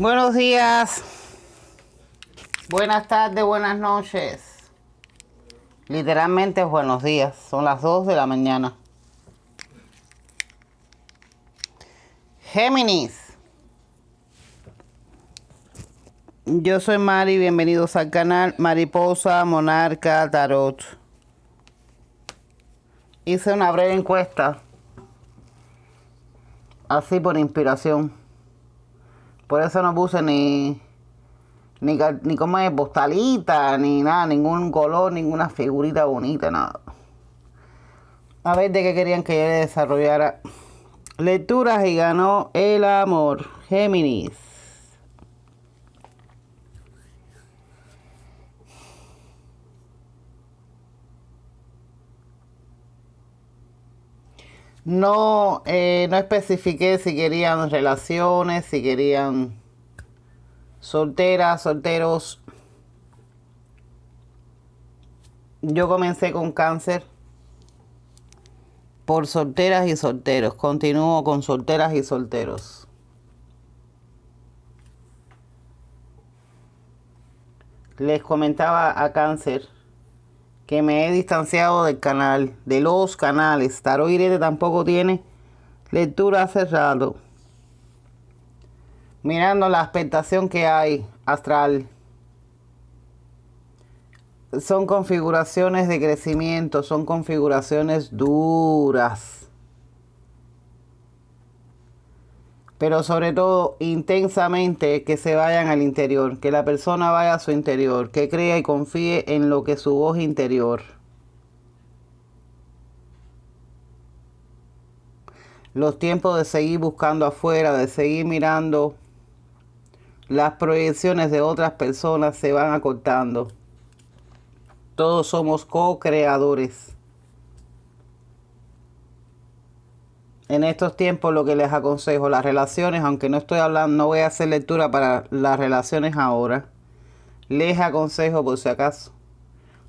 Buenos días. Buenas tardes, buenas noches. Literalmente buenos días. Son las 2 de la mañana. Géminis. Yo soy Mari, bienvenidos al canal Mariposa Monarca Tarot. Hice una breve encuesta, así por inspiración. Por eso no puse ni, ni, ni como es postalita, ni nada, ningún color, ninguna figurita bonita, nada. A ver de qué querían que yo desarrollara lecturas y ganó el amor. Géminis. No, eh, no especifiqué si querían relaciones, si querían solteras, solteros. Yo comencé con cáncer por solteras y solteros. Continúo con solteras y solteros. Les comentaba a cáncer que me he distanciado del canal, de los canales. Tarot Irete tampoco tiene lectura cerrado. Mirando la expectación que hay astral. Son configuraciones de crecimiento, son configuraciones duras. Pero sobre todo intensamente que se vayan al interior, que la persona vaya a su interior, que crea y confíe en lo que su voz interior. Los tiempos de seguir buscando afuera, de seguir mirando las proyecciones de otras personas se van acortando. Todos somos co-creadores. En estos tiempos lo que les aconsejo, las relaciones, aunque no estoy hablando, no voy a hacer lectura para las relaciones ahora, les aconsejo por si acaso,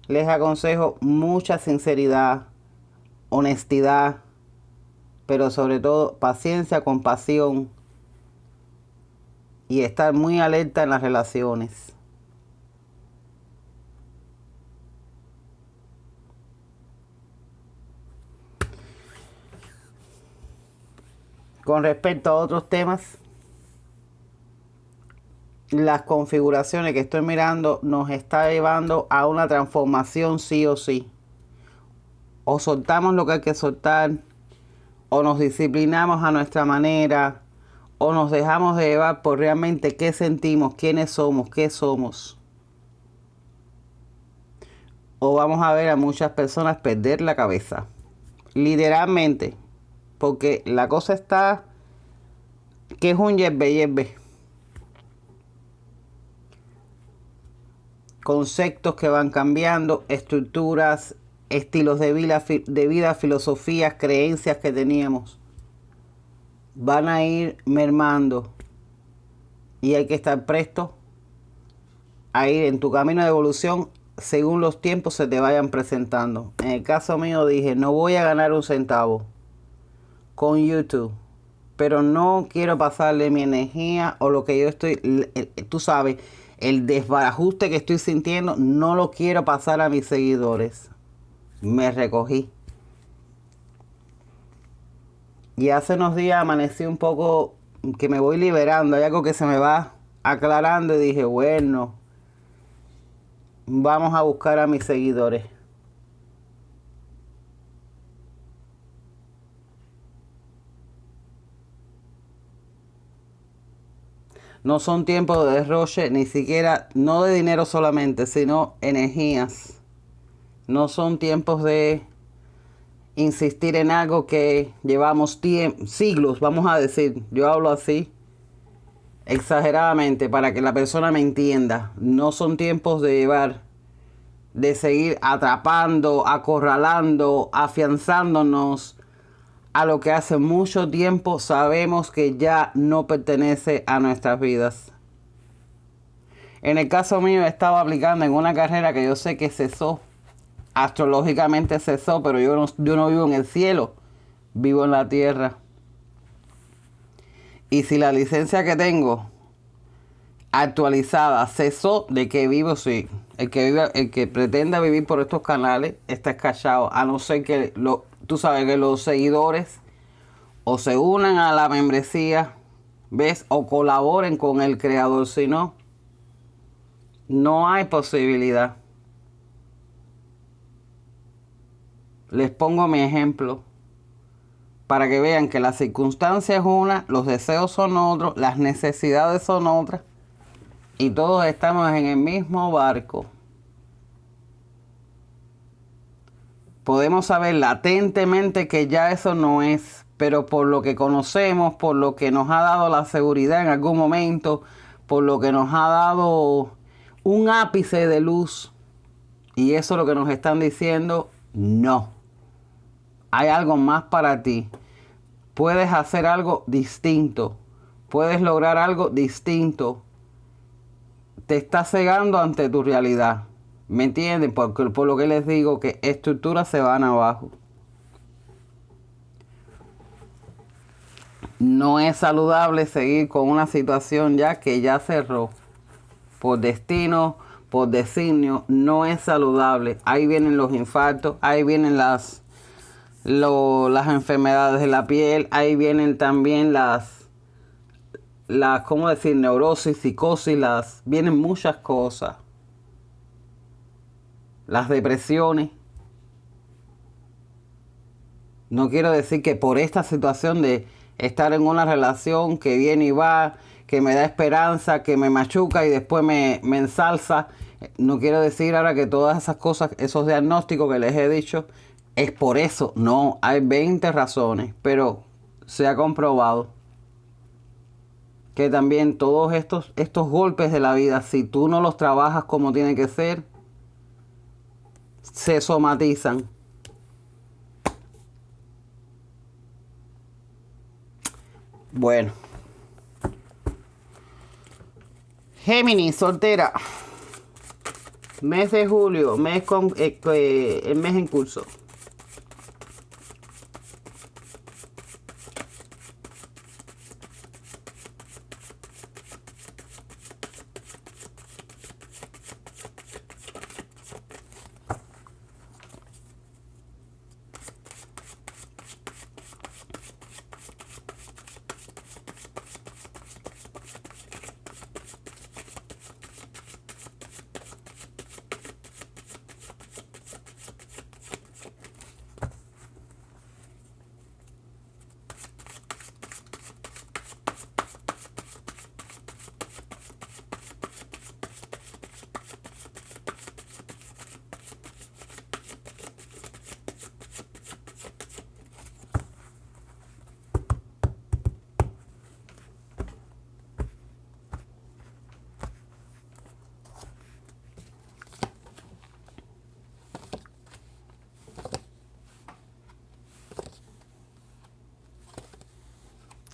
les aconsejo mucha sinceridad, honestidad, pero sobre todo paciencia, compasión y estar muy alerta en las relaciones. Con respecto a otros temas, las configuraciones que estoy mirando nos está llevando a una transformación sí o sí. O soltamos lo que hay que soltar, o nos disciplinamos a nuestra manera, o nos dejamos de llevar por realmente qué sentimos, quiénes somos, qué somos. O vamos a ver a muchas personas perder la cabeza. Literalmente porque la cosa está que es un yerbe yerbe. Conceptos que van cambiando, estructuras, estilos de vida, de vida, filosofías, creencias que teníamos. Van a ir mermando. Y hay que estar presto a ir en tu camino de evolución según los tiempos se te vayan presentando. En el caso mío dije, no voy a ganar un centavo con YouTube. Pero no quiero pasarle mi energía o lo que yo estoy, tú sabes, el desbarajuste que estoy sintiendo, no lo quiero pasar a mis seguidores. Me recogí. Y hace unos días amanecí un poco que me voy liberando. Hay algo que se me va aclarando y dije, bueno, vamos a buscar a mis seguidores. No son tiempos de derroche, ni siquiera, no de dinero solamente, sino energías. No son tiempos de insistir en algo que llevamos siglos, vamos a decir. Yo hablo así exageradamente para que la persona me entienda. No son tiempos de llevar, de seguir atrapando, acorralando, afianzándonos a lo que hace mucho tiempo sabemos que ya no pertenece a nuestras vidas. En el caso mío estaba aplicando en una carrera que yo sé que cesó, astrológicamente cesó, pero yo no, yo no vivo en el cielo, vivo en la tierra. Y si la licencia que tengo actualizada, cesó de que vivo, sí. El que, el que pretenda vivir por estos canales está escachado, a no ser que lo, tú sabes que los seguidores o se unan a la membresía, ¿ves? O colaboren con el creador, si no, no hay posibilidad. Les pongo mi ejemplo para que vean que la circunstancia es una, los deseos son otros, las necesidades son otras y todos estamos en el mismo barco. Podemos saber latentemente que ya eso no es, pero por lo que conocemos, por lo que nos ha dado la seguridad en algún momento, por lo que nos ha dado un ápice de luz, y eso es lo que nos están diciendo, no. Hay algo más para ti. Puedes hacer algo distinto. Puedes lograr algo distinto te está cegando ante tu realidad. ¿Me entienden? Porque por lo que les digo que estructuras se van abajo. No es saludable seguir con una situación ya que ya cerró. Por destino, por designio, no es saludable. Ahí vienen los infartos, ahí vienen las, las enfermedades de la piel, ahí vienen también las la, ¿cómo decir? Neurosis, psicosis, las, vienen muchas cosas. Las depresiones. No quiero decir que por esta situación de estar en una relación que viene y va, que me da esperanza, que me machuca y después me, me ensalza, no quiero decir ahora que todas esas cosas, esos diagnósticos que les he dicho, es por eso. No, hay 20 razones, pero se ha comprobado que también todos estos, estos golpes de la vida, si tú no los trabajas como tiene que ser, se somatizan. Bueno. Géminis, soltera. Mes de julio, mes con eh, eh, el mes en curso.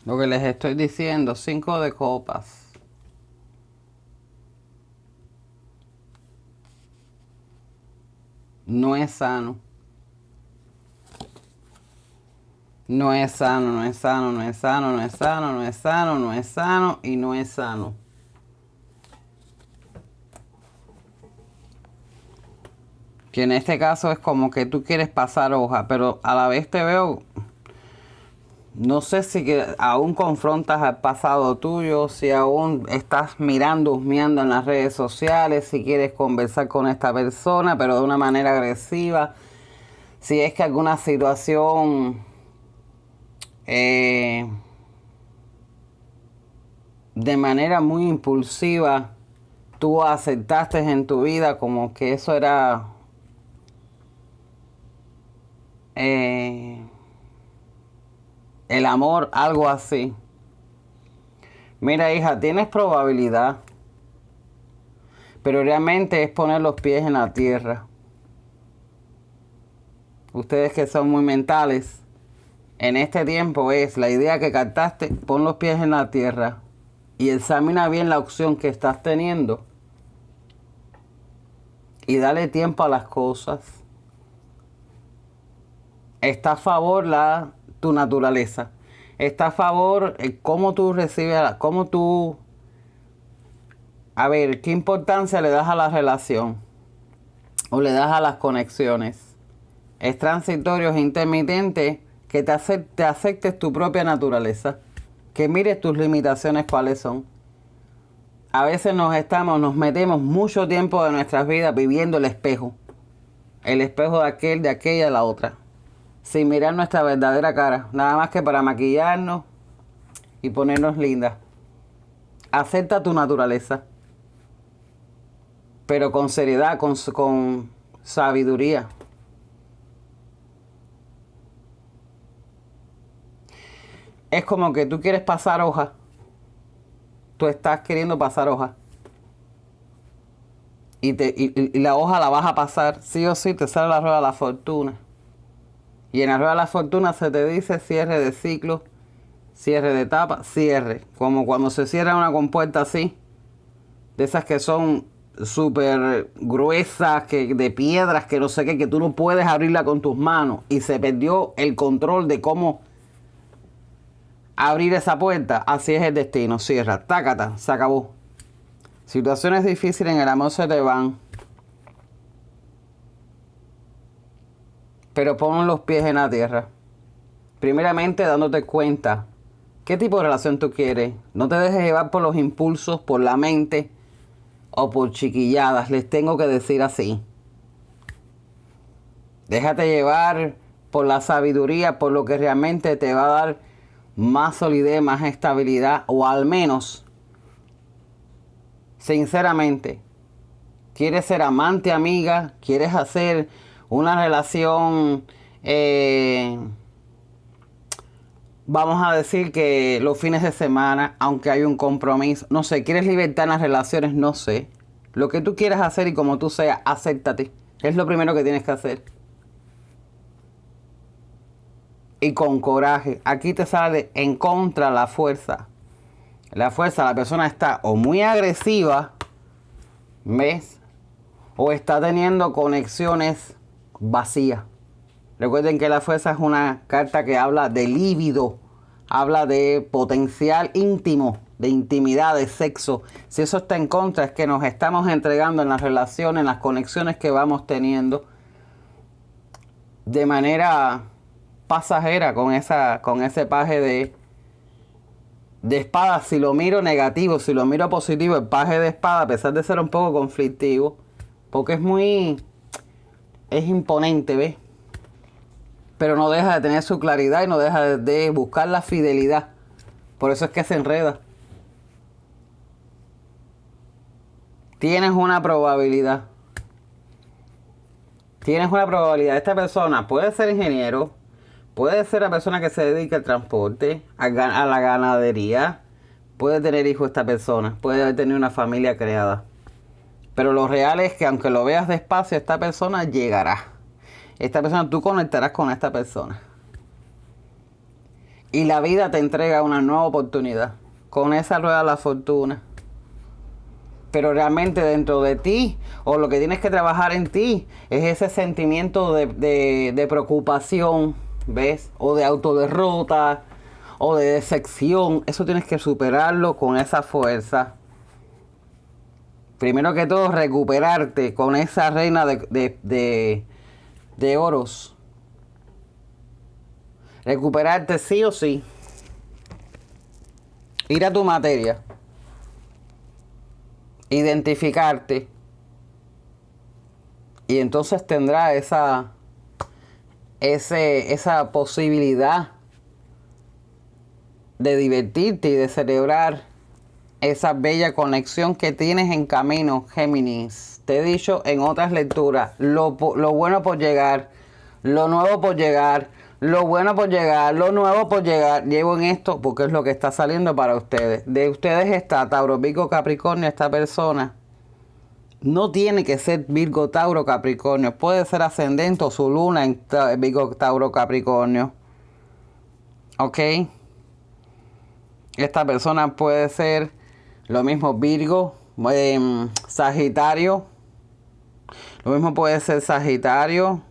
Lo que les estoy diciendo, cinco de copas. No es sano. No es sano, no es sano, no es sano, no es sano, no es sano, no es sano y no es sano. Que en este caso es como que tú quieres pasar hoja, pero a la vez te veo no sé si aún confrontas al pasado tuyo, si aún estás mirando, husmeando en las redes sociales, si quieres conversar con esta persona, pero de una manera agresiva. Si es que alguna situación eh, de manera muy impulsiva tú aceptaste en tu vida como que eso era... Eh, el amor, algo así. Mira, hija, tienes probabilidad, pero realmente es poner los pies en la tierra. Ustedes que son muy mentales, en este tiempo es la idea que captaste, pon los pies en la tierra y examina bien la opción que estás teniendo y dale tiempo a las cosas. Está a favor la tu naturaleza. Está a favor cómo tú recibes, cómo tú a ver, ¿qué importancia le das a la relación? ¿O le das a las conexiones? ¿Es transitorio, es intermitente? Que te, te aceptes tu propia naturaleza. Que mires tus limitaciones cuáles son. A veces nos estamos, nos metemos mucho tiempo de nuestras vidas viviendo el espejo. El espejo de aquel, de aquella, la otra. Sin mirar nuestra verdadera cara. Nada más que para maquillarnos y ponernos lindas. Acepta tu naturaleza pero con seriedad, con, con sabiduría. Es como que tú quieres pasar hoja. Tú estás queriendo pasar hoja. Y, te, y, la hoja la vas a pasar, sí o sí, te sale la rueda de la fortuna. Y en rueda de la fortuna se te dice cierre de ciclo, cierre de etapa, cierre. Como cuando se cierra una compuerta así, de esas que son súper gruesas, que, de piedras, que no sé qué, que tú no puedes abrirla con tus manos. Y se perdió el control de cómo abrir esa puerta. Así es el destino. Cierra, tácata, se acabó. Situaciones difíciles en el amor se te van. Pero pon los pies en la tierra. Primeramente dándote cuenta qué tipo de relación tú quieres. No te dejes llevar por los impulsos, por la mente o por chiquilladas, les tengo que decir así. Déjate llevar por la sabiduría, por lo que realmente te va a dar más solidez, más estabilidad, o al menos, sinceramente, quieres ser amante, amiga, quieres hacer una relación, eh, vamos a decir que los fines de semana, aunque hay un compromiso, no sé, quieres libertad en las relaciones, no sé. Lo que tú quieras hacer y como tú seas, acéptate. Es lo primero que tienes que hacer. Y con coraje. Aquí te sale en contra la fuerza. La fuerza, la persona está o muy agresiva, ¿ves? O está teniendo conexiones vacías. Recuerden que la fuerza es una carta que habla de líbido, habla de potencial íntimo, de intimidad, de sexo. Si eso está en contra, es que nos estamos entregando en las relaciones, en las conexiones que vamos teniendo de manera pasajera con, esa, con ese paje de, de espada. Si lo miro negativo, si lo miro positivo, el paje de espada, a pesar de ser un poco conflictivo, porque es muy, es imponente, ¿ves? pero no deja de tener su claridad y no deja de buscar la fidelidad. Por eso es que se enreda. Tienes una probabilidad. Tienes una probabilidad. Esta persona puede ser ingeniero, puede ser la persona que se dedica al transporte, a, la ganadería, puede tener hijos esta persona, puede tener una familia creada. Pero lo real es que aunque lo veas despacio, esta persona llegará esta persona, tú conectarás con esta persona. Y la vida te entrega una nueva oportunidad. Con esa rueda de la fortuna. Pero realmente dentro de ti, o lo que tienes que trabajar en ti, es ese sentimiento de, de preocupación, ¿ves? O de autoderrota, o de decepción. Eso tienes que superarlo con esa fuerza primero que todo recuperarte con esa reina de, de oros. Recuperarte sí o sí. Ir a tu materia. Identificarte. Y entonces tendrá esa, ese, esa posibilidad de divertirte y de celebrar esa bella conexión que tienes en camino, Géminis te he dicho en otras lecturas, lo, bueno por llegar, lo nuevo por llegar, lo bueno por llegar, lo nuevo por llegar. Llevo en esto porque es lo que está saliendo para ustedes. De ustedes está Tauro, Virgo, Capricornio, esta persona. No tiene que ser Virgo, Tauro, Capricornio. Puede ser ascendente o su luna en Virgo, Tauro, Capricornio. ¿Ok? Esta persona puede ser lo mismo Virgo, em, Sagitario, lo mismo puede ser Sagitario,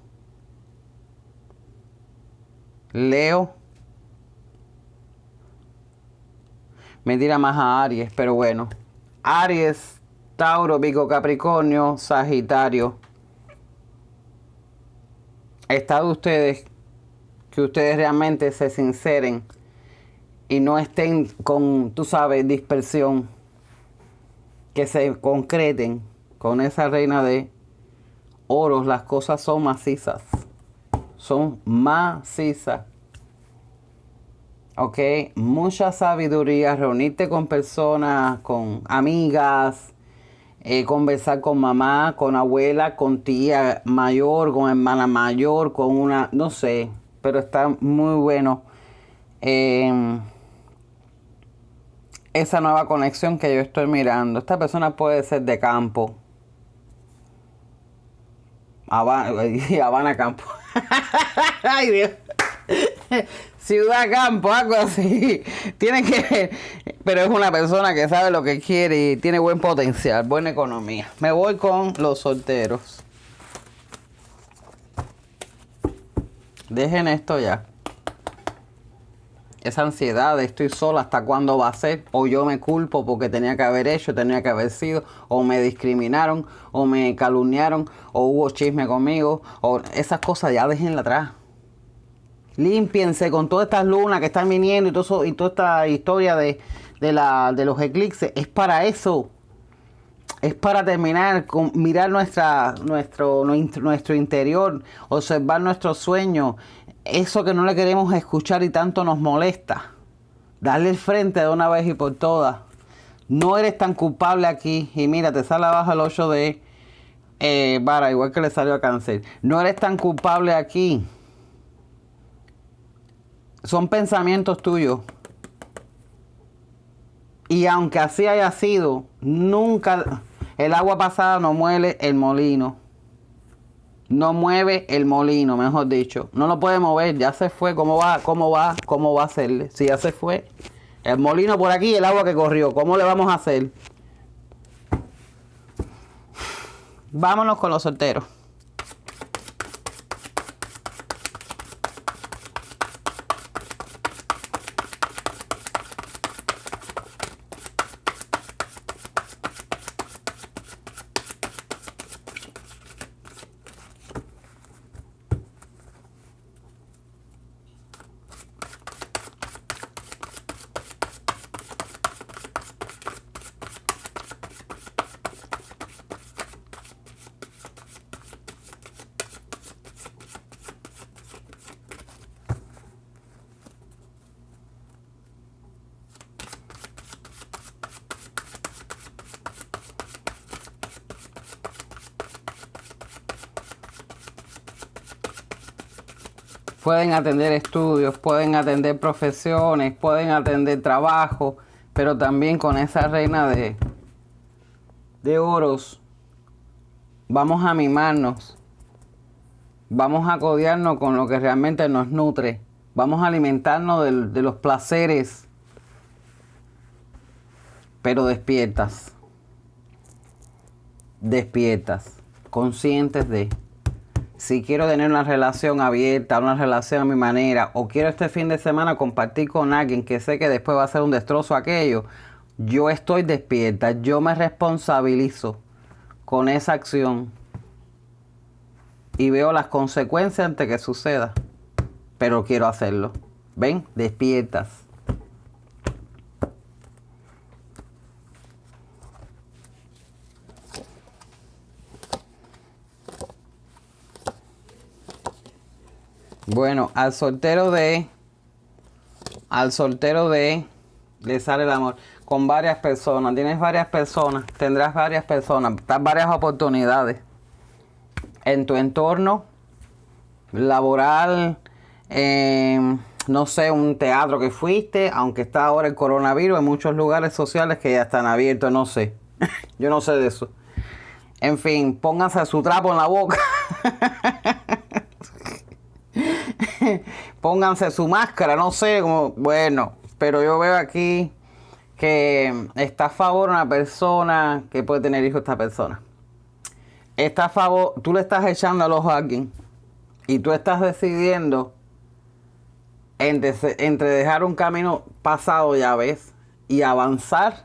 Leo. Me tira más a Aries, pero bueno. Aries Tauro, Vigo, Capricornio, Sagitario. Está de ustedes que ustedes realmente se sinceren y no estén con, tú sabes, dispersión, que se concreten con esa reina de oros, las cosas son macizas, son macizas. ¿ok? Mucha sabiduría, reunirte con personas, con amigas, eh, conversar con mamá, con abuela, con tía mayor, con hermana mayor, con una, no sé, pero está muy bueno. Em, esa nueva conexión que yo estoy mirando. Esta persona puede ser de campo. Habana, Campo. Ay, Dios. Ciudad Campo, algo así. Tiene que pero es una persona que sabe lo que quiere y tiene buen potencial, buena economía. Me voy con los solteros. Dejen esto ya. Esa ansiedad de estoy sola, ¿hasta cuándo va a ser? O yo me culpo porque tenía que haber hecho, tenía que haber sido, o me discriminaron, o me calumniaron, o hubo chisme conmigo, o esas cosas ya déjenla atrás. Límpiense con todas estas lunas que están viniendo y, todo y toda esta historia de, la, de los eclipses. Es para eso. Es para terminar con mirar nuestra, nuestro, nuestro interior, observar nuestros sueños, eso que no le queremos escuchar y tanto nos molesta. Darle el frente de una vez y por todas. No eres tan culpable aquí. Y mira, te sale abajo el 8 de eh, vara, igual que le salió a cáncer. No eres tan culpable aquí son pensamientos tuyos. Y aunque así haya sido, nunca el agua pasada no mueve el molino. No mueve el molino, mejor dicho. No lo puede mover, ya se fue. ¿Cómo va? ¿Cómo va? ¿Cómo va a hacerle? Si ya se fue. El molino por aquí, el agua que corrió. ¿Cómo le vamos a hacer? Vámonos con los solteros. Pueden atender estudios, pueden atender profesiones, pueden atender trabajo, pero también con esa reina de, de oros vamos a mimarnos, vamos a codiarnos con lo que realmente nos nutre, vamos a alimentarnos de, de los placeres, pero despiertas, despiertas, conscientes de si quiero tener una relación abierta, una relación a mi manera, o quiero este fin de semana compartir con alguien que sé que después va a ser un destrozo aquello, yo estoy despierta, yo me responsabilizo con esa acción y veo las consecuencias antes que suceda, pero quiero hacerlo. ¿Ven? Despiertas. Bueno, al soltero de. Al soltero de. Le sale el amor. Con varias personas. Tienes varias personas. Tendrás varias personas. Varias oportunidades. En tu entorno. Laboral. no sé, un teatro que fuiste. Aunque está ahora el coronavirus. En muchos lugares sociales que ya están abiertos. No sé. Yo no sé de eso. En fin, pónganse su trapo en la boca. pónganse su máscara, no sé, como, bueno, pero yo veo aquí que está a favor una persona que puede tener hijos esta persona. Está a favor, tú le estás echando al ojo a alguien y tú estás decidiendo entre, entre dejar un camino pasado, ya ves, y avanzar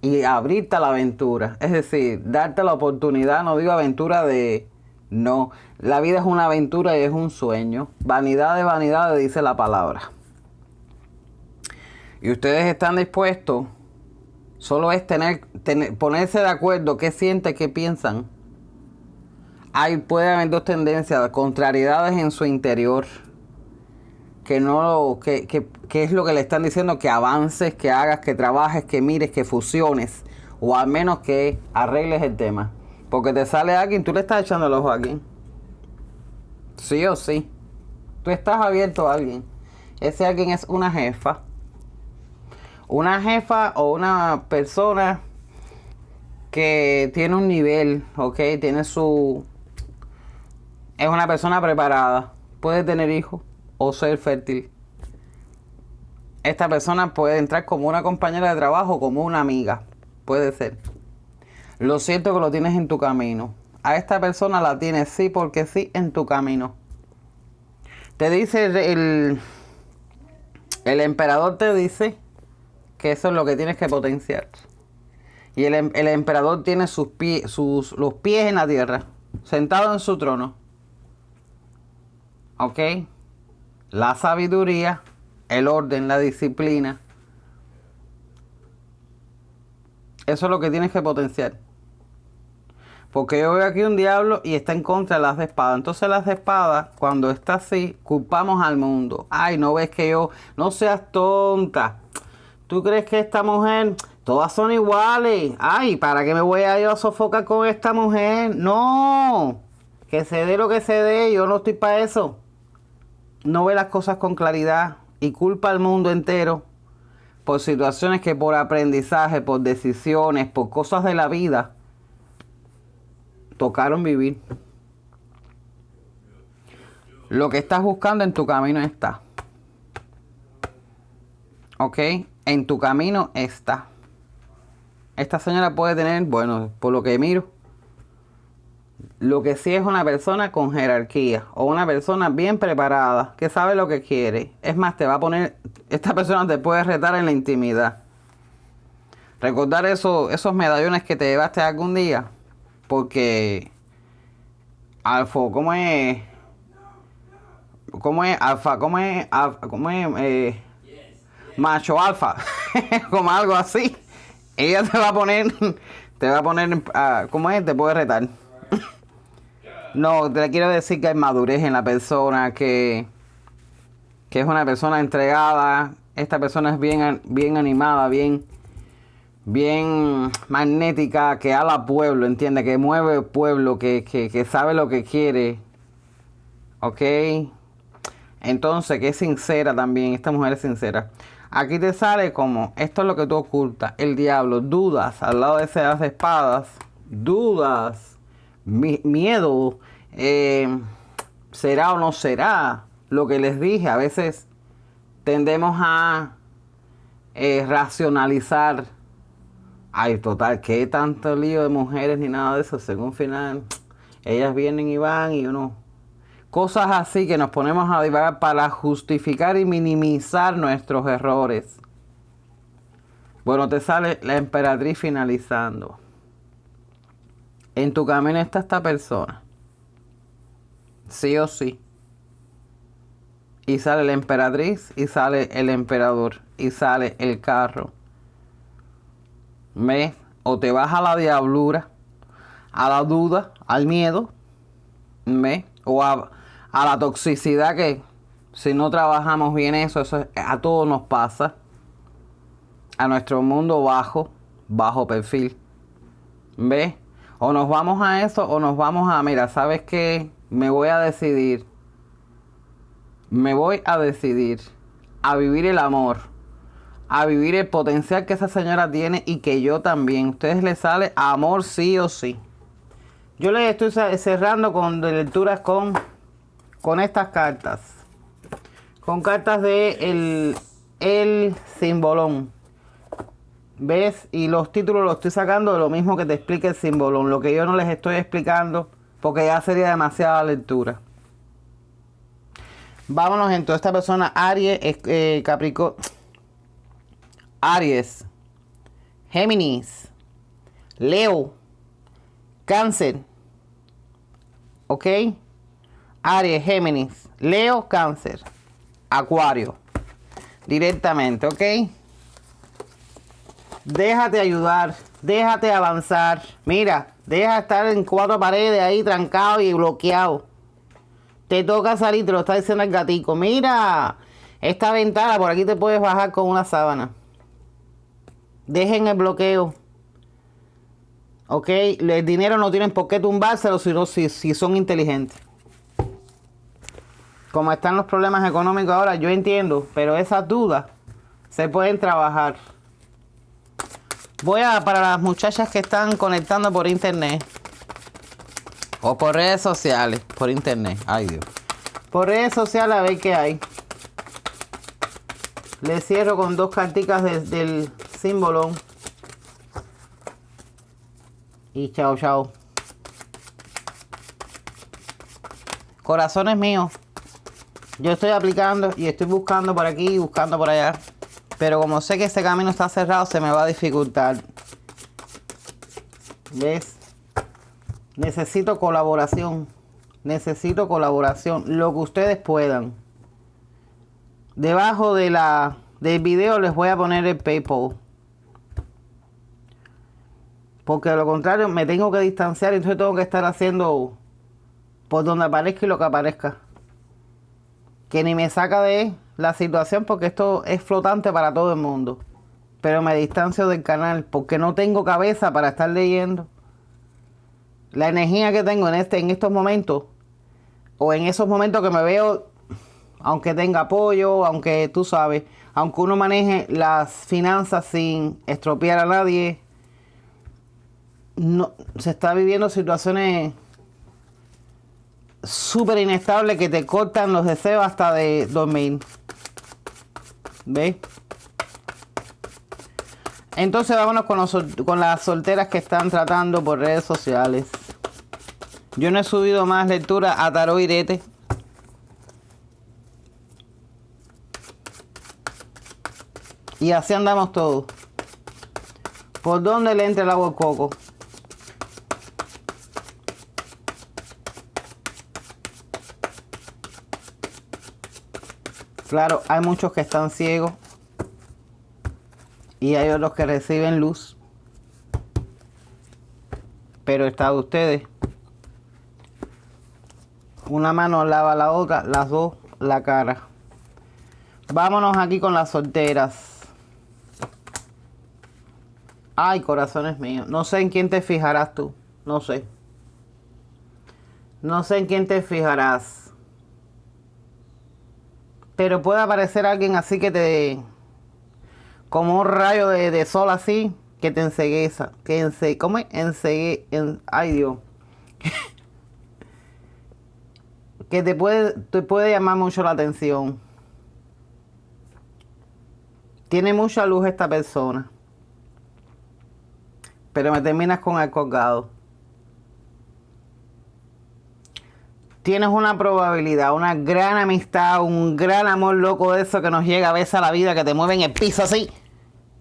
y abrirte a la aventura. Es decir, darte la oportunidad, no digo aventura de... No, la vida es una aventura y es un sueño. Vanidad de vanidad, dice la palabra. Y ustedes están dispuestos, solo es tener, ponerse de acuerdo qué sienten, qué piensan. Hay, puede haber dos tendencias, contrariedades en su interior que no que, que, es lo que le están diciendo que avances, que hagas, que trabajes, que mires, que fusiones o al menos que arregles el tema. Porque te sale alguien, tú le estás echando el ojo a alguien. Sí o sí. Tú estás abierto a alguien. Ese alguien es una jefa. Una jefa o una persona que tiene un nivel, ¿ok? Tiene su... Es una persona preparada. Puede tener hijos o ser fértil. Esta persona puede entrar como una compañera de trabajo, como una amiga. Puede ser. Lo siento que lo tienes en tu camino. A esta persona la tienes sí porque sí en tu camino. Te dice el, el emperador te dice que eso es lo que tienes que potenciar. Y el, el emperador tiene sus pies, sus, los pies en la tierra, sentado en su trono. ¿Ok? la sabiduría, el orden, la disciplina. Eso es lo que tienes que potenciar. Porque yo veo aquí un diablo y está en contra de las de espada. Entonces las de espada, cuando está así, culpamos al mundo. Ay, no ves que yo, no seas tonta. ¿Tú crees que esta mujer, todas son iguales? Ay, ¿para qué me voy a yo a sofocar con esta mujer? No, que se dé lo que se dé, yo no estoy para eso no ve las cosas con claridad y culpa al mundo entero por situaciones que por aprendizaje, por decisiones, por cosas de la vida, tocaron vivir. Lo que estás buscando en tu camino está. ¿Ok? En tu camino está. Esta señora puede tener, bueno, por lo que miro, lo que sí es una persona con jerarquía o una persona bien preparada que sabe lo que quiere. Es más, te va a poner, esta persona te puede retar en la intimidad. Recordar eso, esos medallones que te llevaste algún día. Porque Alfa, ¿cómo es? ¿Cómo es? Alfa, ¿cómo es? ¿cómo es? Eh, macho alfa. Como algo así. Ella te va a poner, te va a poner, ah, ¿cómo es? Te puede retar. No, te quiero decir que hay madurez en la persona, que, que es una persona entregada. Esta persona es bien, bien animada, bien, bien magnética, que habla pueblo, entiende, que mueve el pueblo, que, que, que sabe lo que quiere. ¿Ok? Entonces, que es sincera también, esta mujer es sincera. Aquí te sale como, esto es lo que tú ocultas, el diablo, dudas al lado de esas espadas, dudas miedo, eh, será o no será, lo que les dije, a veces tendemos a eh, racionalizar, ay, total, ¿qué tanto lío de mujeres ni nada de eso? Según final, ellas vienen y van y uno... Cosas así que nos ponemos a divagar para justificar y minimizar nuestros errores. Bueno, te sale la emperatriz finalizando. En tu camino está esta persona. Sí o sí. Y sale la emperatriz y sale el emperador y sale el carro. ¿Ves? O te vas a la diablura, a la duda, al miedo. ¿Ves? O a, la toxicidad que si no trabajamos bien eso, eso a todos nos pasa. A nuestro mundo bajo, bajo perfil. ¿Ves? O nos vamos a eso o nos vamos a, mira, ¿sabes qué? Me voy a decidir. Me voy a decidir a vivir el amor, a vivir el potencial que esa señora tiene y que yo también. ustedes le sale amor sí o sí. Yo les estoy cerrando con lecturas con, con estas cartas. Con cartas de el, el simbolón. ¿Ves? Y los títulos los estoy sacando de lo mismo que te explica el símbolo. Lo que yo no les estoy explicando porque ya sería demasiada lectura. Vámonos entonces. Esta persona, Aries, eh, Capricornio. Aries, Géminis, Leo, Cáncer, ¿ok? Aries, Géminis, Leo, Cáncer, Acuario, directamente, ¿ok? Déjate ayudar, déjate avanzar. Mira, deja estar en cuatro paredes ahí trancado y bloqueado. Te toca salir, te lo está diciendo el gatico. Mira, esta ventana por aquí te puedes bajar con una sábana. Dejen el bloqueo. Ok, el dinero no tienen por qué tumbárselo sino si, si son inteligentes. Como están los problemas económicos ahora, yo entiendo, pero esas dudas se pueden trabajar. Voy a, para las muchachas que están conectando por internet. O por redes sociales, por internet. Ay Dios. Por redes sociales a ver qué hay. Le cierro con dos carticas del símbolo. Y chao, chao. Corazones míos. Yo estoy aplicando y estoy buscando por aquí y buscando por allá. Pero como sé que ese camino está cerrado, se me va a dificultar. ¿Ves? Necesito colaboración. Necesito colaboración. Lo que ustedes puedan. Debajo de la, del video les voy a poner el PayPal. Porque de lo contrario me tengo que distanciar y entonces tengo que estar haciendo por donde aparezca y lo que aparezca. Que ni me saca de la situación porque esto es flotante para todo el mundo. Pero me distancio del canal porque no tengo cabeza para estar leyendo. La energía que tengo en, este, en estos momentos, o en esos momentos que me veo, aunque tenga apoyo, aunque tú sabes, aunque uno maneje las finanzas sin estropear a nadie, no, se está viviendo situaciones súper inestables que te cortan los deseos hasta de dormir. ¿Ves? Entonces vámonos con, con las solteras que están tratando por redes sociales. Yo no he subido más lectura a Tarot Irete. Y así andamos todos. ¿Por dónde le entra el agua al coco? Claro, hay muchos que están ciegos y hay otros que reciben luz. Pero está de ustedes. Una mano lava la otra, las dos la cara. Vámonos aquí con las solteras. Ay, corazones míos. No sé en quién te fijarás tú. No sé. No sé en quién te fijarás. Pero puede aparecer alguien así que te... Como un rayo de, sol así, que te ensegueza. Que ense, ¿Cómo es? Ensegue, en, ay Dios. que te puede, te puede llamar mucho la atención. Tiene mucha luz esta persona. Pero me terminas con el colgado. Tienes una probabilidad, una gran amistad, un gran amor loco de eso que nos llega a veces a la vida, que te mueve en el piso así.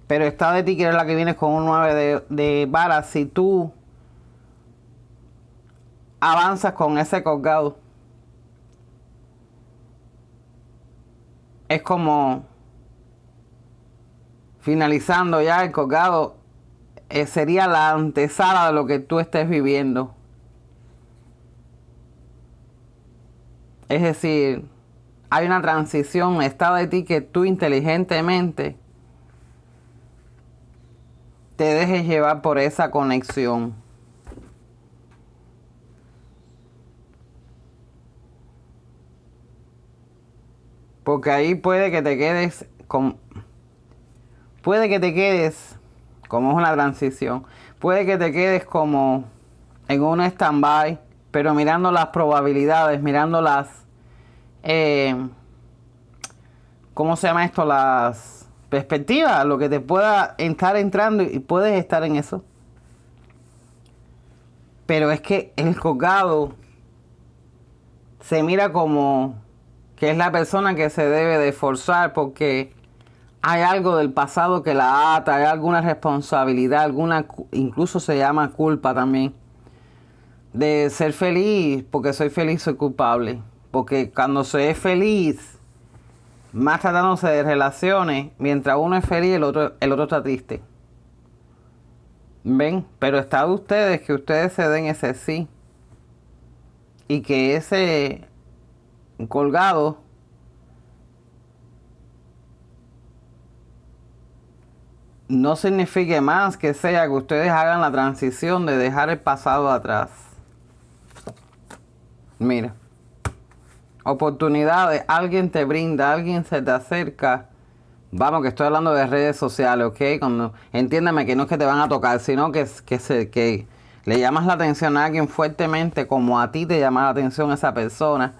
Pero está de ti que eres la que vienes con un 9 de, de varas. Si tú avanzas con ese colgado, es como finalizando ya el colgado, eh, sería la antesala de lo que tú estés viviendo. Es decir, hay una transición, está de ti que tú inteligentemente te dejes llevar por esa conexión. Porque ahí puede que te quedes con... Puede que te quedes, como es una transición, puede que te quedes como en un stand-by pero mirando las probabilidades, mirando las, eh, ¿cómo se llama esto? Las perspectivas, lo que te pueda estar entrando y puedes estar en eso. Pero es que el colgado se mira como que es la persona que se debe de esforzar porque hay algo del pasado que la ata, hay alguna responsabilidad, alguna, incluso se llama culpa también, de ser feliz, porque soy feliz, soy culpable. Porque cuando es feliz, más tratándose de relaciones, mientras uno es feliz, el otro, el otro está triste. ¿Ven? Pero está de ustedes que ustedes se den ese sí. Y que ese colgado no signifique más que sea que ustedes hagan la transición de dejar el pasado atrás. Mira, oportunidades, alguien te brinda, alguien se te acerca. Vamos, que estoy hablando de redes sociales, ¿ok? Cuando, entiéndeme que no es que te van a tocar, sino que, que, que le llamas la atención a alguien fuertemente como a ti te llama la atención esa persona.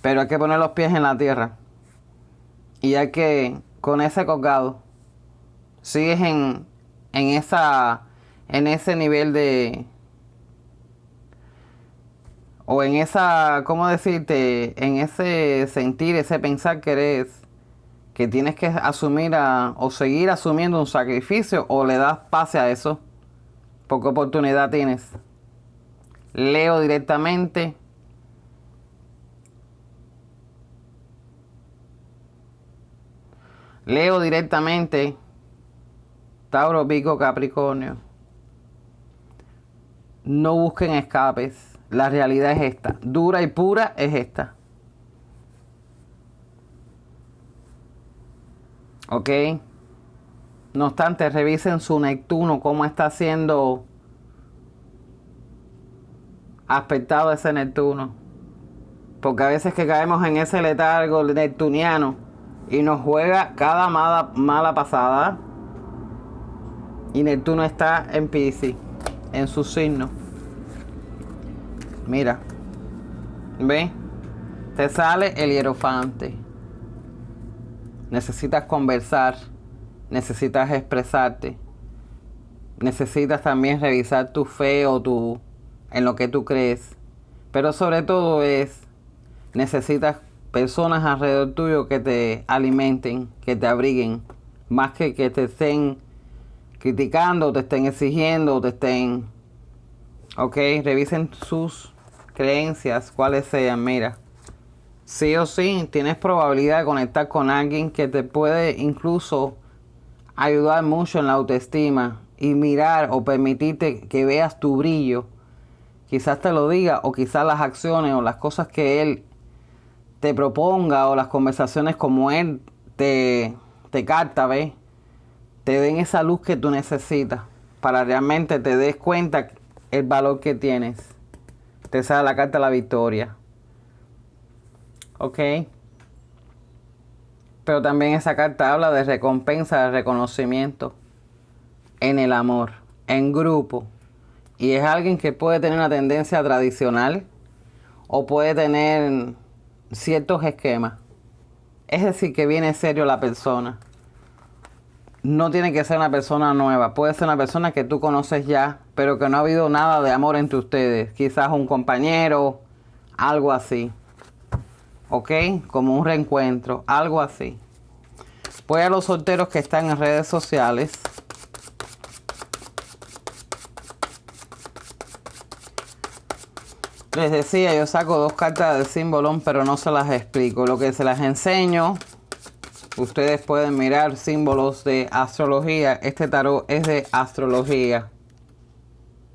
Pero hay que poner los pies en la tierra. Y hay que, con ese colgado, sigues en, en, esa, en ese nivel de... O en esa, ¿cómo decirte? En ese sentir, ese pensar que eres, que tienes que asumir a, o seguir asumiendo un sacrificio o le das pase a eso. Porque oportunidad tienes. Leo directamente. Leo directamente Tauro, Pico, Capricornio. No busquen escapes. La realidad es esta. Dura y pura es esta. ¿Ok? No obstante, revisen su Neptuno, cómo está siendo aspectado ese Neptuno. Porque a veces que caemos en ese letargo neptuniano y nos juega cada mala, mala pasada y Neptuno está en Pisces, en su signo. Mira, ve, te sale el hierofante. Necesitas conversar, necesitas expresarte, necesitas también revisar tu fe o tu en lo que tú crees. Pero sobre todo es necesitas personas alrededor tuyo que te alimenten, que te abriguen, más que que te estén criticando, te estén exigiendo, te estén... Ok, revisen sus creencias, cuáles sean. Mira, sí o sí, tienes probabilidad de conectar con alguien que te puede incluso ayudar mucho en la autoestima y mirar o permitirte que veas tu brillo. Quizás te lo diga o quizás las acciones o las cosas que él te proponga o las conversaciones como él te, te carta, ¿ves? te den esa luz que tú necesitas para realmente te des cuenta el valor que tienes. Te sale la carta de la victoria. ¿Ok? Pero también esa carta habla de recompensa, de reconocimiento en el amor, en grupo. Y es alguien que puede tener una tendencia tradicional o puede tener ciertos esquemas. Es decir, que viene serio la persona no tiene que ser una persona nueva, puede ser una persona que tú conoces ya, pero que no ha habido nada de amor entre ustedes, quizás un compañero, algo así. ¿Ok? Como un reencuentro, algo así. Voy a los solteros que están en redes sociales. Les decía, yo saco dos cartas de símbolo, pero no se las explico. Lo que se las enseño Ustedes pueden mirar símbolos de astrología. Este tarot es de astrología.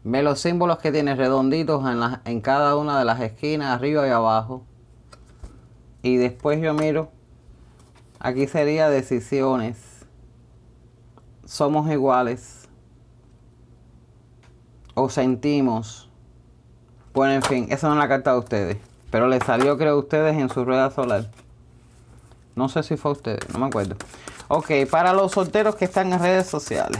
Ve los símbolos que tiene redonditos en, en cada una de las esquinas, arriba y abajo. Y después yo miro. Aquí sería decisiones. Somos iguales. O sentimos. Bueno, en fin, esa no es la carta de ustedes. Pero les salió, creo, a ustedes en su rueda solar. No sé si fue usted, no me acuerdo. Ok, para los solteros que están en redes sociales.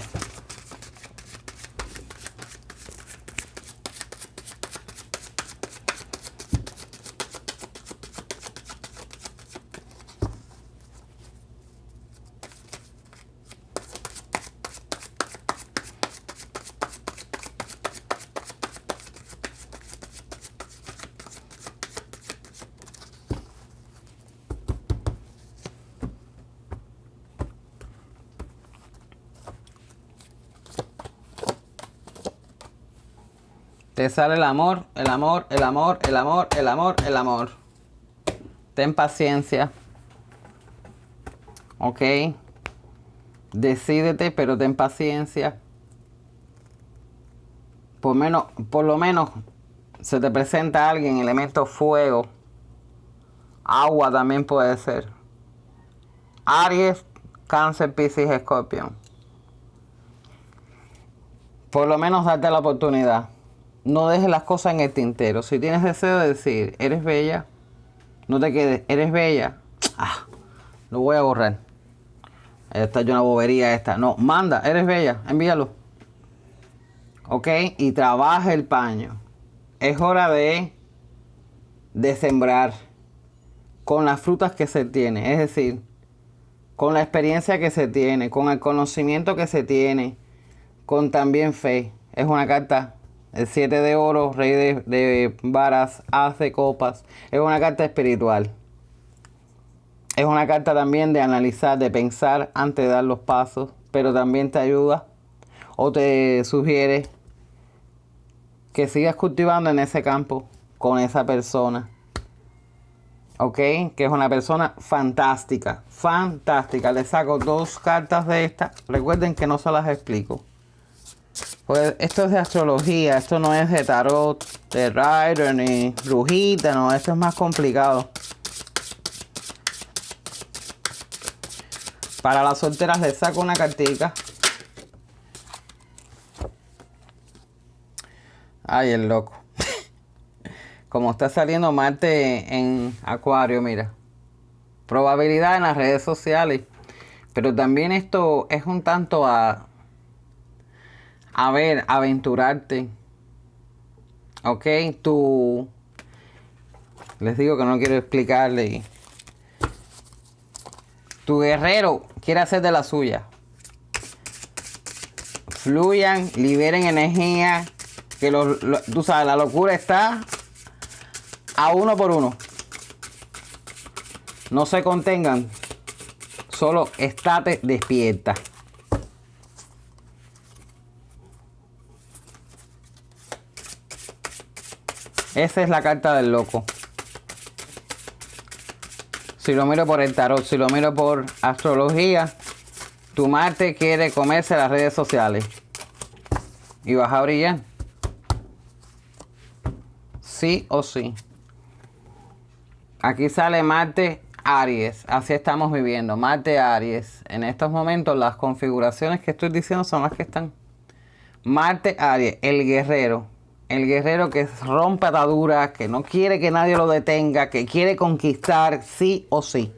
Te sale el amor, el amor, el amor, el amor, el amor, el amor. Ten paciencia. ¿Ok? Decídete, pero ten paciencia. Por, menos, por lo menos se te presenta alguien, elemento fuego. Agua también puede ser. Aries, Cáncer, Piscis, Escorpión. Por lo menos date la oportunidad. No dejes las cosas en el tintero. Si tienes deseo de decir, eres bella, no te quedes, eres bella. Ah, lo voy a borrar. Esta es una bobería esta. No, manda, eres bella, envíalo. ¿Ok? Y trabaja el paño. Es hora de, de sembrar con las frutas que se tiene. Es decir, con la experiencia que se tiene, con el conocimiento que se tiene, con también fe. Es una carta, el 7 de oro, rey de, de varas, hace copas. Es una carta espiritual. Es una carta también de analizar, de pensar antes de dar los pasos, pero también te ayuda o te sugiere que sigas cultivando en ese campo con esa persona ¿ok? Que es una persona fantástica, fantástica. Le saco dos cartas de esta. Recuerden que no se las explico. Pues esto es de astrología, esto no es de tarot, de rider ni brujita, no, esto es más complicado. Para las solteras les saco una cartica. Ay, el loco como está saliendo Marte en Acuario, mira. Probabilidad en las redes sociales. Pero también esto es un tanto a, a ver, aventurarte. Ok, tú, les digo que no quiero explicarle. Tu guerrero quiere hacer de la suya. Fluyan, liberen energía. Que tú sabes, la locura está a uno por uno. No se contengan. Solo estate despierta. Esa es la carta del loco. Si lo miro por el tarot, si lo miro por astrología, tu Marte quiere comerse las redes sociales. Y vas a brillar. Sí o sí. Aquí sale Marte Aries, así estamos viviendo, Marte Aries. En estos momentos las configuraciones que estoy diciendo son las que están. Marte Aries, el guerrero. El guerrero que rompe ataduras, que no quiere que nadie lo detenga, que quiere conquistar sí o sí.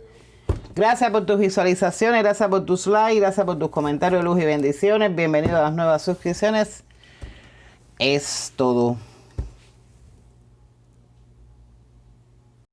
Gracias por tus visualizaciones, gracias por tus likes, gracias por tus comentarios, luz y bendiciones. Bienvenido a las nuevas suscripciones. Es todo.